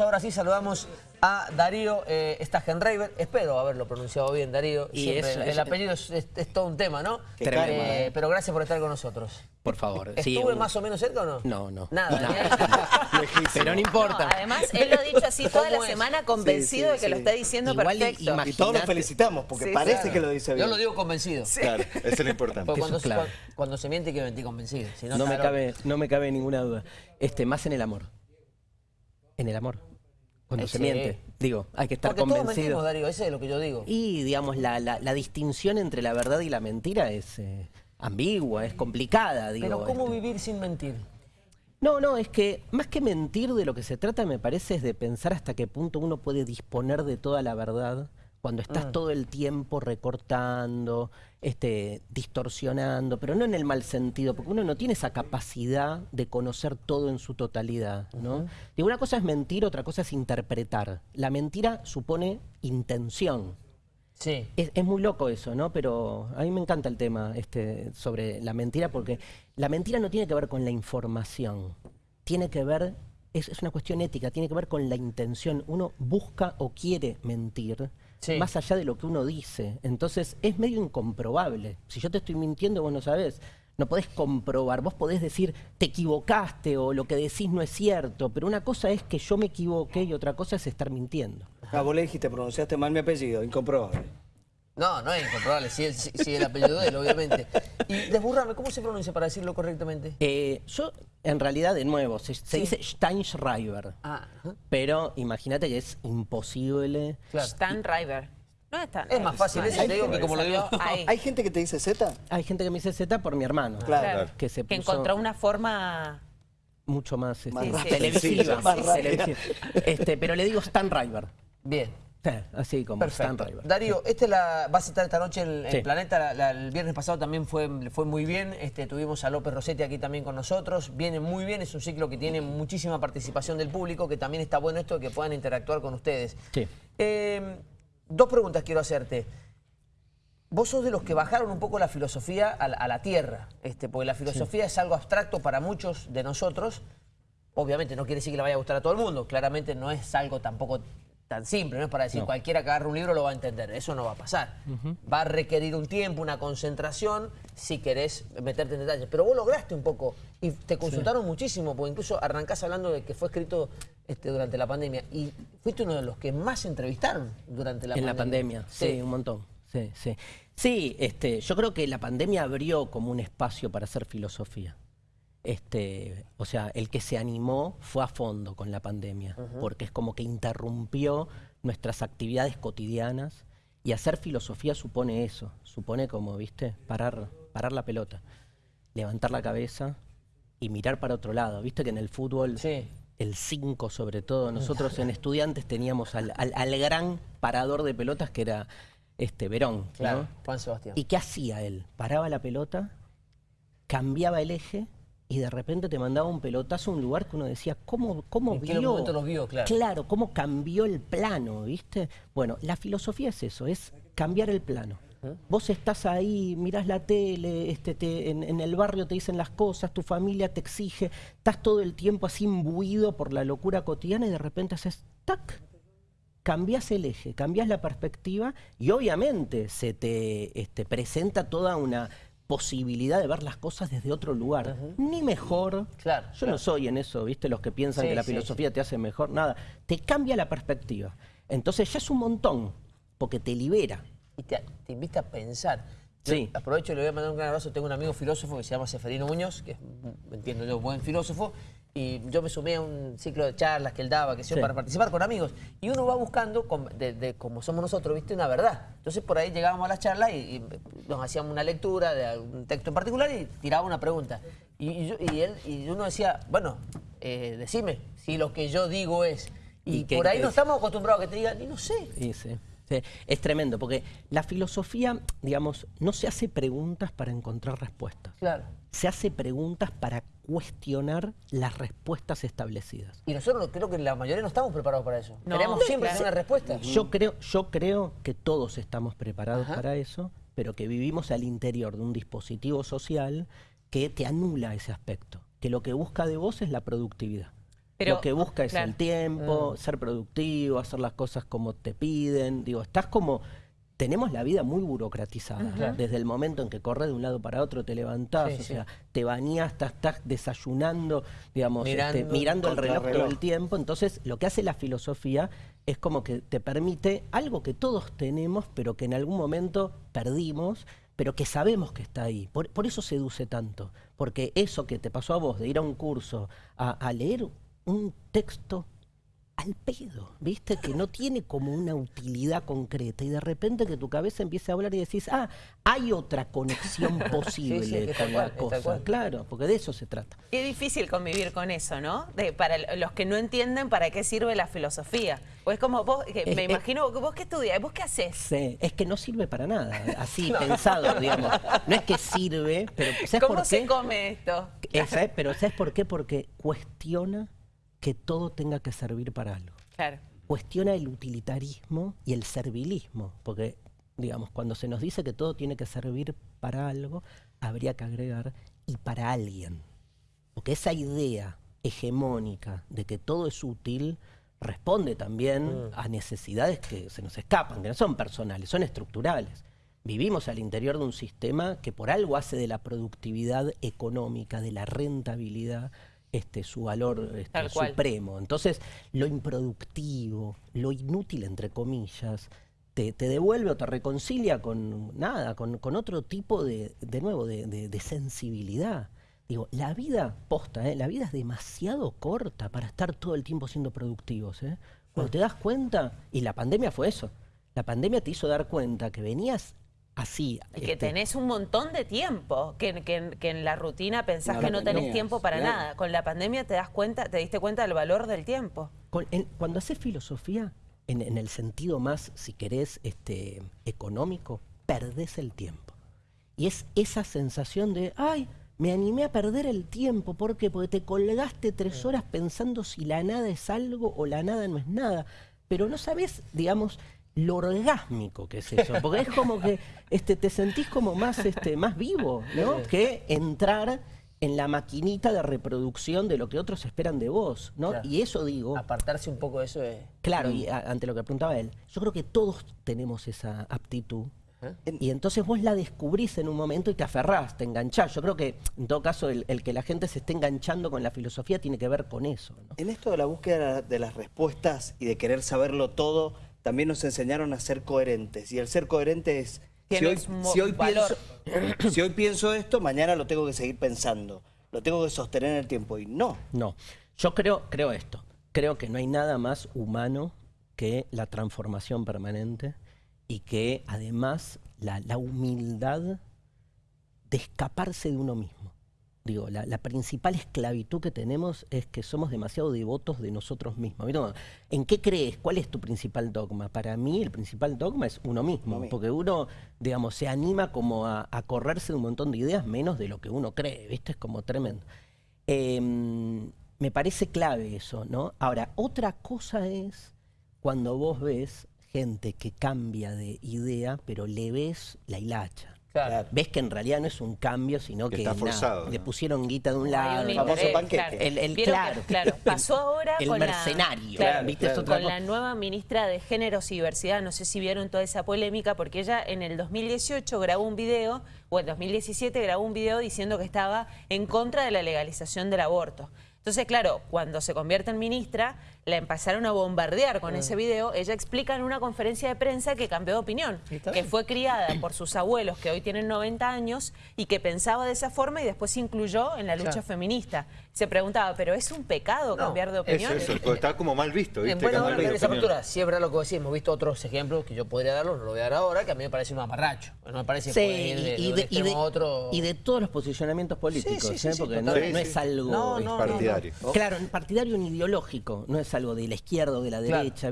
Ahora sí saludamos a Darío eh, Stagenreiber, espero haberlo pronunciado bien Darío, Y Siempre eso, el eso- apellido es, es- es todo un tema, ¿no? Qué calma, Eh, eh. Pero gracias por estar con nosotros. Por favor. ¿Estuve más o menos cerca o no? No, no. Nada. No. ¿eh? Pero no importa. No, además, él lo ha dicho así toda la semana convencido Sí, sí, de que lo está diciendo Igual y- perfecto. imag- Y todos lo felicitamos, porque Sí, parece Claro. que lo dice bien. Yo lo digo convencido. Claro, eso es lo importante. Porque cuando, Eso es clave. cuando- cuando se miente hay que mentir convencido. Si no, No me, cabe, no me cabe ninguna duda. Este, más en el amor. En el amor. Cuando Eh, se sí. miente. Digo, hay que estar Porque todos convencido. mentimos, Darío, eso es lo que yo digo. Y, digamos, la, la- la distinción entre la verdad y la mentira es eh, ambigua, es complicada, digo. Pero ¿cómo este. vivir sin mentir? No, no, es que más que mentir de lo que se trata, me parece, es de pensar hasta qué punto uno puede disponer de toda la verdad cuando estás Mm. todo el tiempo recortando, este, distorsionando, pero no en el mal sentido, porque uno no tiene esa capacidad de conocer todo en su totalidad, ¿no? Digo, una cosa es mentir, otra cosa es interpretar. La mentira supone intención. Sí. Es, es muy loco eso, ¿no? Pero a mí me encanta el tema este, sobre la mentira porque la mentira no tiene que ver con la información, tiene que ver, es, es una cuestión ética, tiene que ver con la intención. Uno busca o quiere mentir Sí. más allá de lo que uno dice. Entonces es medio incomprobable. Si yo te estoy mintiendo, vos no sabés. No podés comprobar, vos podés decir te equivocaste o lo que decís no es cierto, pero una cosa es que yo me equivoqué y otra cosa es estar mintiendo. Ah, vos le dijiste, pronunciaste mal mi apellido, incomprobable. No, no es incomprobable, sí, sí, sí, el apellido de él, obviamente. Y desburrame, ¿cómo se pronuncia para decirlo correctamente? Eh, yo, en realidad, de nuevo, se, se dice Steinschreiber, Ah, pero imagínate que es imposible. claro. Stan River. No es tan Es más fácil eso, te digo que como lo digo. Ahí. ¿Hay gente que te dice Z? Hay gente que me dice Z por mi hermano, Claro. que se Que puso encontró una forma... mucho más, este, Más rápida. televisiva. Sí, más sí, rápida. televisiva. Este, pero le digo Stan River. Bien. Sí, así como Perfecto. Darío, este la, vas a estar esta noche en, en Sí. Planeta. la- la- el viernes pasado también fue, fue muy bien. Este, tuvimos a López Rossetti aquí también con nosotros. Viene muy bien. Es un ciclo que tiene muchísima participación del público, que también está bueno esto de que puedan interactuar con ustedes. Sí. Eh, dos preguntas quiero hacerte. Vos sos de los que bajaron un poco la filosofía a la, a la tierra, este, porque la filosofía es algo abstracto para muchos de nosotros. Obviamente no quiere decir que le vaya a gustar a todo el mundo, claramente no es algo tampoco tan simple, no es para decir No. cualquiera que agarre un libro lo va a entender, eso no va a pasar. Va a requerir un tiempo, una concentración, si querés meterte en detalles. Pero vos lograste un poco y te consultaron muchísimo, porque incluso arrancás hablando de que fue escrito este, durante la pandemia y fuiste uno de los que más entrevistaron durante la en pandemia. la pandemia, sí, un montón. Sí, sí. Sí, este, yo creo que la pandemia abrió como un espacio para hacer filosofía. Este, o sea, el que se animó fue a fondo con la pandemia, porque es como que interrumpió nuestras actividades cotidianas y hacer filosofía supone eso, supone como, viste, parar, parar la pelota, levantar la cabeza y mirar para otro lado. Viste que en el fútbol Sí. el 5 sobre todo. Nosotros en estudiantes teníamos al, al- al gran parador de pelotas que era este Verón. ¿no? Claro, Juan Sebastián. ¿Y qué hacía él? Paraba la pelota, cambiaba el eje y de repente te mandaba un pelotazo a un lugar que uno decía, ¿cómo, cómo ¿En vio? qué momento los vio? Claro. Claro, cómo cambió el plano, ¿viste? Bueno, la filosofía es eso, es cambiar el plano. Vos estás ahí, mirás la tele, este, te- en, en el barrio te dicen las cosas, tu familia te exige, estás todo el tiempo así imbuido por la locura cotidiana y de repente haces ¡tac! cambias el eje, cambias la perspectiva y obviamente se te este, presenta toda una posibilidad de ver las cosas desde otro lugar. Ni mejor. Claro, Yo claro. no soy en eso, ¿viste? Los que piensan Sí, que la sí, filosofía te hace mejor, nada. Te cambia la perspectiva. Entonces ya es un montón, porque te libera. y te, te invita a pensar. Yo Sí. Aprovecho y le voy a mandar un gran abrazo. Tengo un amigo filósofo que se llama Seferino Muñoz, que es, entiendo yo, buen filósofo. Y yo me sumé a un ciclo de charlas que él daba, que Sí. para participar con amigos. Y uno va buscando, com- de, de como somos nosotros, ¿viste? Una verdad. Entonces por ahí llegábamos a las charlas y, y nos hacíamos una lectura de algún texto en particular y tiraba una pregunta. Y, y yo- y él, y uno decía, bueno, eh, decime si lo que yo digo es. Y, ¿Y qué por ahí no estamos acostumbrados a que te digan, y no sé. Sí, sí. Es tremendo, porque la filosofía, digamos, no se hace preguntas para encontrar respuestas. Claro. Se hace preguntas para cuestionar las respuestas establecidas. Y nosotros creo que la mayoría no estamos preparados para eso. No, Queremos siempre tener una respuesta. Yo creo, yo creo que todos estamos preparados Ajá. para eso, pero que vivimos al interior de un dispositivo social que te anula ese aspecto, que lo que busca de vos es la productividad. Pero, lo que busca es claro. el tiempo, ser productivo, hacer las cosas como te piden. Digo, estás como. Tenemos la vida muy burocratizada. Desde el momento en que corres de un lado para otro, te levantás, Sí, o sí. sea, te bañás, estás, estás desayunando, digamos, este, Mirando el reloj todo el tiempo. Entonces, lo que hace la filosofía es como que te permite algo que todos tenemos, pero que en algún momento perdimos, pero que sabemos que está ahí. Por, por eso seduce tanto. Porque eso que te pasó a vos, de ir a un curso, a, a leer un texto al pedo, ¿viste? Que no tiene como una utilidad concreta y de repente que tu cabeza empiece a hablar y decís, ah, hay otra conexión posible Sí, sí, con la es cosa. Claro, porque de eso se trata. Qué difícil convivir con eso, ¿no? De, para los que no entienden para qué sirve la filosofía. Pues como vos, que me imagino, vos qué estudias, vos qué haces. Sí, es que no sirve para nada, así pensado, digamos. No es que sirve, pero ¿sabes ¿Cómo por se qué? come esto? ¿sabes? Pero ¿sabes por qué? Porque cuestiona que todo tenga que servir para algo. Claro. Cuestiona el utilitarismo y el servilismo, porque, digamos, cuando se nos dice que todo tiene que servir para algo, habría que agregar y para alguien. Porque esa idea hegemónica de que todo es útil responde también a necesidades que se nos escapan, que no son personales, son estructurales. Vivimos al interior de un sistema que por algo hace de la productividad económica, de la rentabilidad, este, su valor este, supremo. Entonces, lo improductivo, lo inútil, entre comillas, te, te devuelve o te reconcilia con nada, con, con otro tipo de, de nuevo, de, de- de sensibilidad. Digo, la vida posta, ¿eh? la vida es demasiado corta para estar todo el tiempo siendo productivos. ¿eh? Cuando te das cuenta, y la pandemia fue eso, la pandemia te hizo dar cuenta que venías así. Es que este, tenés un montón de tiempo, que, que- que en la rutina pensás No que no tenés tiempo para claro. nada. Con la pandemia te das cuenta, te diste cuenta del valor del tiempo. Con- en- cuando haces filosofía, en, en el sentido más, si querés, este, económico, perdés el tiempo. Y es esa sensación de, ay, me animé a perder el tiempo. ¿Por qué? Porque te colgaste tres horas pensando si la nada es algo o la nada no es nada. Pero no sabes, digamos, lo orgásmico que es eso. Porque es como que este, te sentís como más, este, más vivo, ¿no? Que entrar en la maquinita de reproducción de lo que otros esperan de vos, ¿no? Claro. Y eso digo, Apartarse un poco de eso es... Claro, y a- ante lo que preguntaba él, yo creo que todos tenemos esa aptitud. Y entonces vos la descubrís en un momento y te aferrás, te enganchás. Yo creo que, en todo caso, el, el que la gente se esté enganchando con la filosofía tiene que ver con eso. ¿no? En esto de la búsqueda de las respuestas y de querer saberlo todo, también nos enseñaron a ser coherentes. Y el ser coherente es... Si hoy, si pienso, si hoy pienso esto, mañana lo tengo que seguir pensando. Lo tengo que sostener en el tiempo. Y no. No, yo creo, creo esto. Creo que no hay nada más humano que la transformación permanente y que además la, la humildad de escaparse de uno mismo. Digo, la, la principal esclavitud que tenemos es que somos demasiado devotos de nosotros mismos. ¿En qué crees? ¿Cuál es tu principal dogma? Para mí el principal dogma es uno mismo, porque uno, digamos, se anima como a, a correrse de un montón de ideas menos de lo que uno cree, ¿viste? Es como tremendo. Eh, me parece clave eso, ¿no? Ahora, otra cosa es cuando vos ves gente que cambia de idea, pero le ves la hilacha. Claro. Ves que en realidad no es un cambio, sino Que que, está forzado, le pusieron guita de un lado. El famoso panqueque. El- el- claro. que, claro, pasó ahora El con la- mercenario, claro, ¿viste? Es claro. otra con la nueva ministra de Géneros y Diversidad, no sé si vieron toda esa polémica, porque ella en el 2018 grabó un video, o en 2017 grabó un video diciendo que estaba en contra de la legalización del aborto. Entonces, claro, cuando se convierte en ministra, la empezaron a bombardear con ese video. Ella explica en una conferencia de prensa que cambió de opinión, que fue criada por sus abuelos que hoy tienen 90 años y que pensaba de esa forma y después se incluyó en la lucha Claro. feminista. Se preguntaba, ¿pero es un pecado No, cambiar de Es opinión? eso, está como mal visto, En ¿viste? buena Cambiar hora de de esa apertura, siempre es lo que decís, hemos visto otros ejemplos que yo podría darlos, no lo voy a dar ahora, que a mí me parece un amarracho. No me parece Sí, ir de, y, de y de- a otro. y de todos los posicionamientos políticos, sí, sí, ¿eh? sí, porque no, no Sí, es sí. algo No, no, no, no. Partidario. Claro, partidario ni ideológico, no es algo de la izquierda o de la Claro. derecha.